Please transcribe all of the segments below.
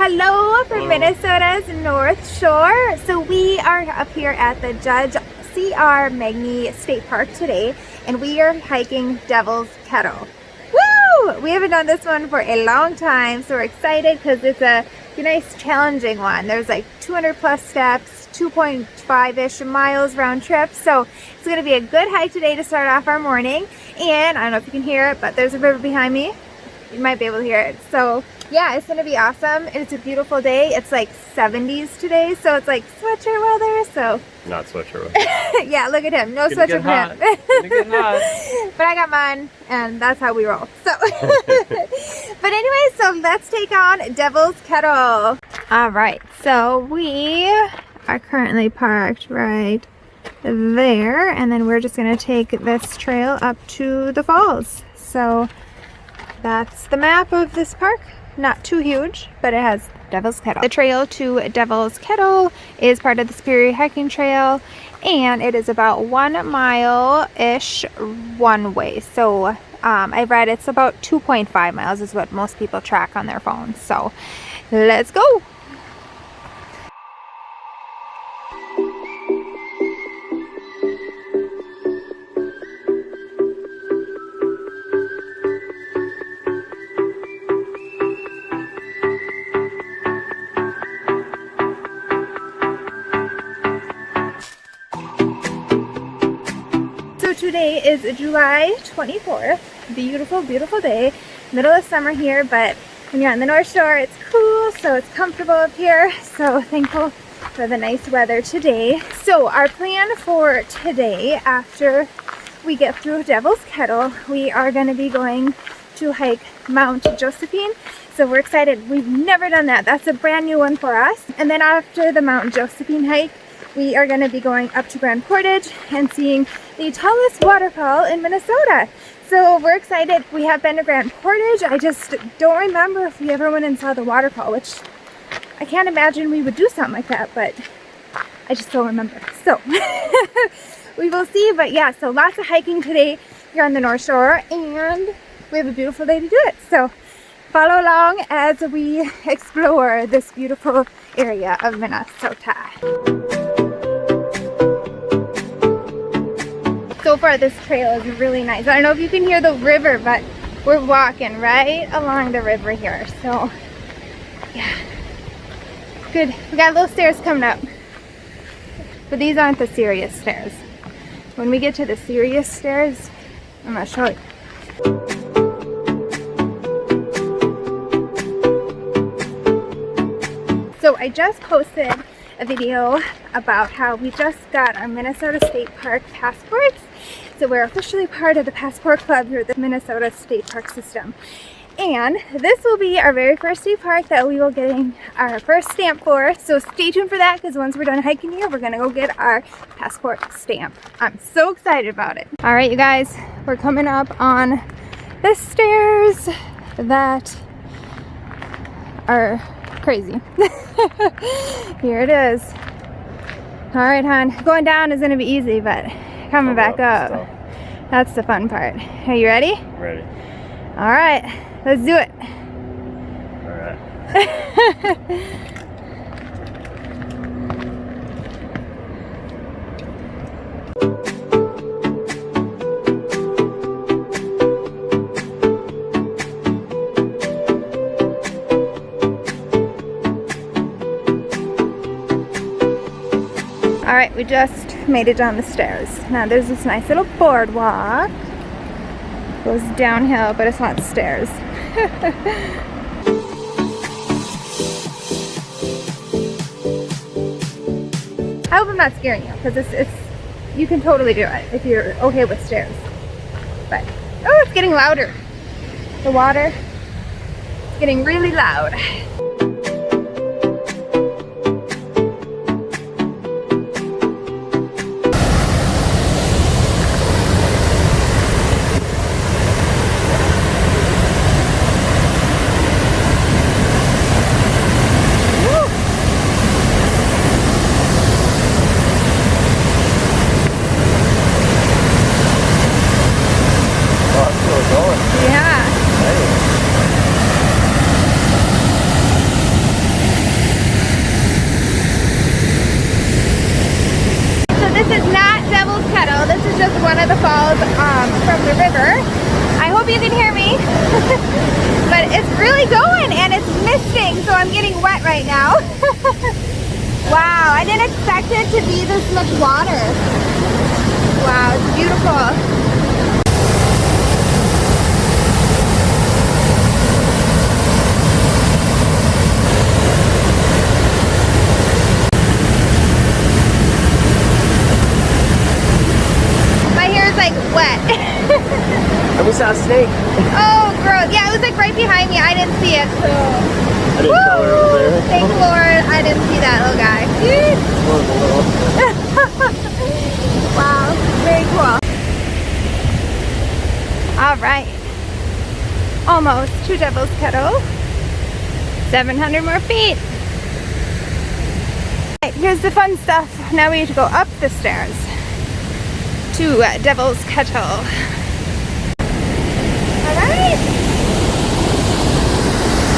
Hello from Minnesota's North Shore. So we are up here at the Judge C.R. Magney State Park today and we are hiking Devil's Kettle. Woo! We haven't done this one for a long time so we're excited because it's a nice challenging one. There's like 200 plus steps, 2.5-ish miles round trip so it's going to be a good hike today to start off our morning and I don't know if you can hear it but there's a river behind me. You might be able to hear it. So yeah, it's gonna be awesome. It's a beautiful day. It's like 70s today, so it's like sweatshirt weather. So not sweatshirt weather. yeah, look at him. No sweatshirt for him. but I got mine, and that's how we roll. So, but anyway, so let's take on Devil's Kettle. All right, so we are currently parked right there, and then we're just gonna take this trail up to the falls. So that's the map of this park not too huge, but it has Devil's Kettle. The trail to Devil's Kettle is part of the Superior Hiking Trail and it is about one mile-ish one way. So um, I read it's about 2.5 miles is what most people track on their phones. So let's go. Today is July 24th. Beautiful, beautiful day. Middle of summer here, but when you're on the North Shore, it's cool, so it's comfortable up here. So thankful for the nice weather today. So our plan for today, after we get through Devil's Kettle, we are going to be going to hike Mount Josephine. So we're excited. We've never done that. That's a brand new one for us. And then after the Mount Josephine hike, we are going to be going up to Grand Portage and seeing the tallest waterfall in Minnesota. So we're excited. We have been to Grand Portage. I just don't remember if we ever went and saw the waterfall, which I can't imagine we would do something like that, but I just don't remember. So we will see, but yeah, so lots of hiking today here on the North Shore and we have a beautiful day to do it. So follow along as we explore this beautiful area of Minnesota. So far this trail is really nice. I don't know if you can hear the river, but we're walking right along the river here. So, yeah. Good. We got little stairs coming up. But these aren't the serious stairs. When we get to the serious stairs, I'm to show you. So I just posted a video about how we just got our Minnesota State Park passports. So we're officially part of the Passport Club here at the Minnesota State Park system. And this will be our very first state park that we will getting our first stamp for. So stay tuned for that because once we're done hiking here, we're gonna go get our passport stamp. I'm so excited about it. All right, you guys, we're coming up on the stairs that are crazy. Here it is. All right, hon. Going down is gonna be easy, but coming back up, that's the fun part. Are you ready? Ready. All right, let's do it. All right. All right, we just made it down the stairs. Now there's this nice little boardwalk. It Goes downhill, but it's not stairs. I hope I'm not scaring you, because it's, it's, you can totally do it if you're okay with stairs. But, oh, it's getting louder. The water is getting really loud. This much water. Wow, it's beautiful. My hair is like wet. And we saw a snake. oh, gross. Yeah, it was like right behind me. I didn't see it. So. I didn't tell her over there. Thank Lord I didn't see that oh, little guy. One of the little- wow, very cool. All right. Almost to Devil's Kettle. 700 more feet. Right, here's the fun stuff. Now we need to go up the stairs to uh, Devil's Kettle. All right.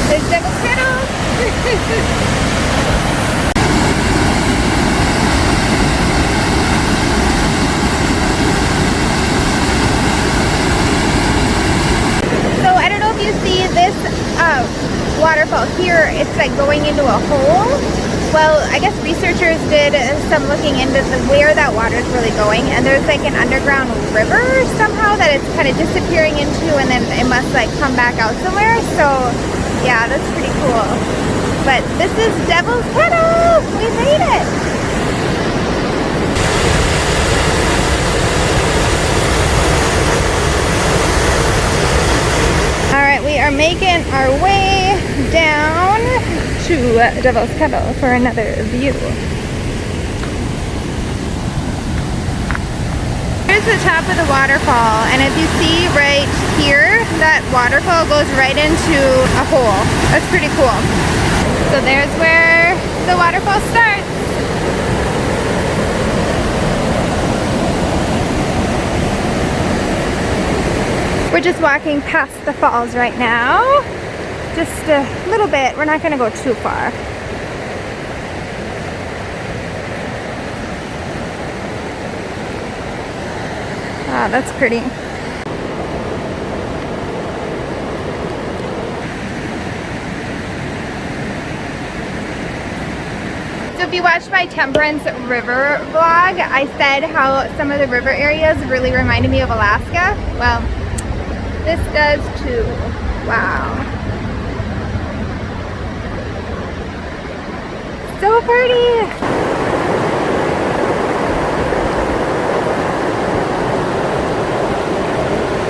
There's Devil's Kettle. So I don't know if you see this uh, waterfall here. It's like going into a hole. Well, I guess researchers did some looking into the, where that water is really going, and there's like an underground river somehow that it's kind of disappearing into, and then it must like come back out somewhere. So yeah, that's pretty cool. But this is Devil's Kettle. We made it. All right, we are making our way down to uh, Devil's Kettle for another view. Here's the top of the waterfall, and if you see right here, that waterfall goes right into a hole. That's pretty cool. So there's where the waterfall starts. We're just walking past the falls right now. Just a little bit. We're not going to go too far. Wow, that's pretty. So if you watched my Temperance River vlog, I said how some of the river areas really reminded me of Alaska. Well, this does too. Wow. So pretty.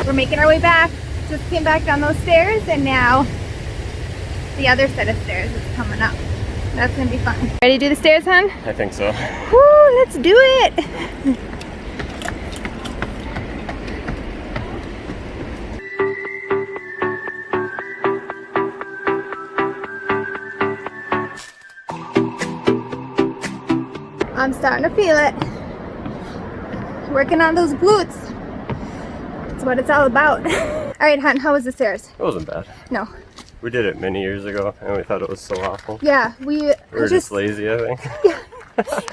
We're making our way back. Just came back down those stairs and now the other set of stairs is coming up. That's gonna be fun. Ready to do the stairs, hon? I think so. Woo, let's do it. starting to feel it. Working on those glutes. That's what it's all about. all right, hon, how was the stairs? It wasn't bad. No. We did it many years ago and we thought it was so awful. Yeah, we We were just, just, lazy, I think. Yeah,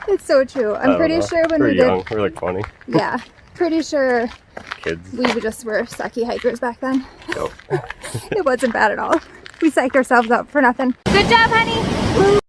it's so true. I I'm pretty know. sure when we were we did, young. We were like 20 yeah, pretty sure kids. we just were sucky hikers back then. Nope. It wasn't bad at all. We psyched ourselves up for nothing. Good job, honey.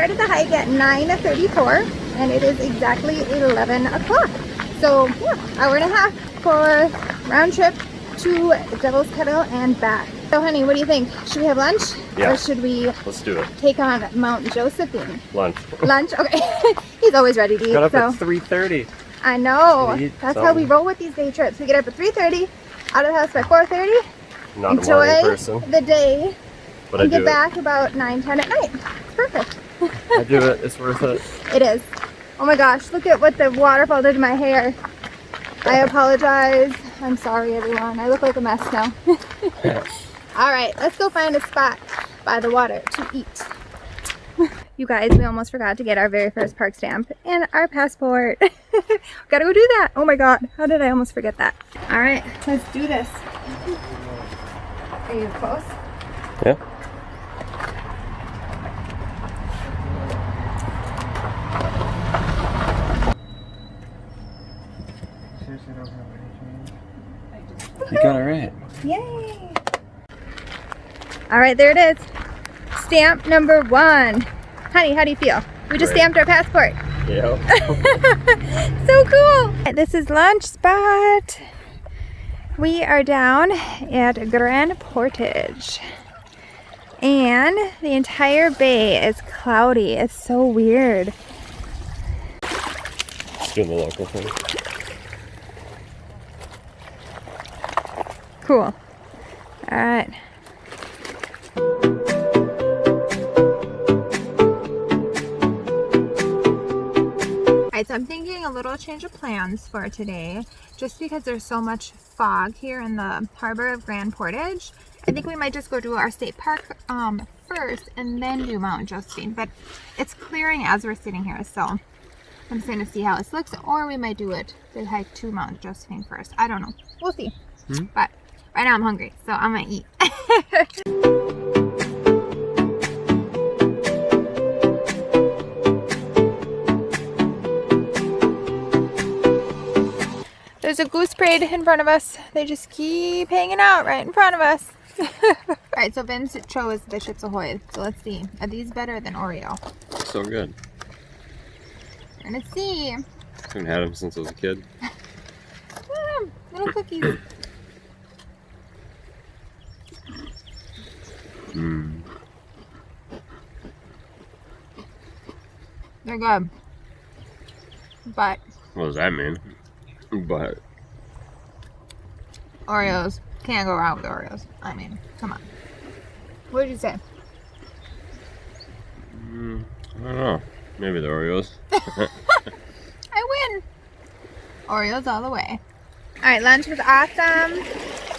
Started the hike at 9.34 and it is exactly 11 o'clock. So yeah, hour and a half for round trip to Devil's Kettle and back. So honey, what do you think? Should we have lunch? Yeah. Or should we Let's do it. take on Mount Josephine? Lunch. Lunch? Okay. He's always ready to eat. Got up so. at 3.30. I know. Eat That's how we roll with these day trips. We get up at 3.30, out of the house by 4.30, Not a morning enjoy person, the day, but I and do get it. back about 9, 10 at night. It's perfect. I do it. It's worth it. It is. Oh my gosh, look at what the waterfall did to my hair. I apologize. I'm sorry, everyone. I look like a mess now. All right, let's go find a spot by the water to eat. You guys, we almost forgot to get our very first park stamp and our passport. Gotta go do that. Oh my god, how did I almost forget that? All right, let's do this. Are you close? Yeah. You got it right. Yay! All right, there it is. Stamp number one. Honey, how do you feel? We just Great. stamped our passport. Yeah. so cool. This is lunch spot. We are down at Grand Portage. And the entire bay is cloudy. It's so weird. Just doing the local thing. Cool. All right. All right, so I'm thinking a little change of plans for today, just because there's so much fog here in the harbor of Grand Portage. I think we might just go to our state park um, first and then do Mount Josephine, but it's clearing as we're sitting here, so I'm just gonna see how this looks, or we might do it, the hike to Mount Josephine first. I don't know. We'll see. Hmm? But right now I'm hungry, so I'm gonna eat. There's a goose parade in front of us. They just keep hanging out right in front of us. All right, so Vince chose the Chips Ahoy. So let's see. Are these better than Oreo? So good. We're gonna see. Haven't had them since I was a kid. Ah, little cookies. Mm. They're good. But What does that mean? But Oreos can't go wrong with Oreos. I mean, come on. What did you say? mm, I don't know. Maybe the Oreos. I win. Oreos all the way. All right, lunch was awesome.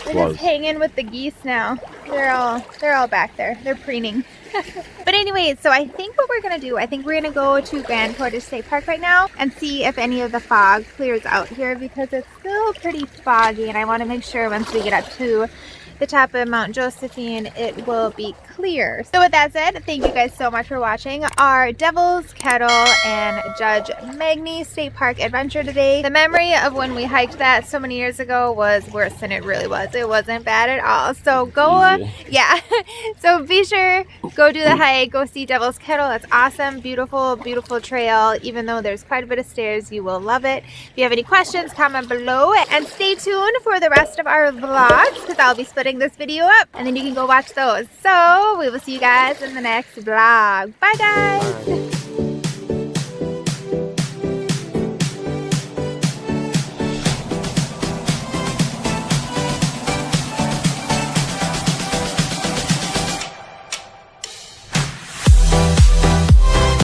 We're Was. just hanging with the geese now. They're all they're all back there. They're preening. but anyway, so I think what we're gonna do, I think we're gonna go to Grand Portage State Park right now and see if any of the fog clears out here because it's still pretty foggy and I want to make sure once we get up to the top of Mount Josephine, it will be clear. So with that said, thank you guys so much for watching our Devil's Kettle and Judge Magney State Park adventure today. The memory of when we hiked that so many years ago was worse than it really was. It wasn't bad at all. So go, Easy. yeah. so be sure, go do the hike, go see Devil's Kettle. That's awesome. Beautiful, beautiful trail. Even though there's quite a bit of stairs, you will love it. If you have any questions, comment below and stay tuned for the rest of our vlogs because I'll be splitting this video up and then you can go watch those. So we will see you guys in the next vlog. Bye guys. Bye.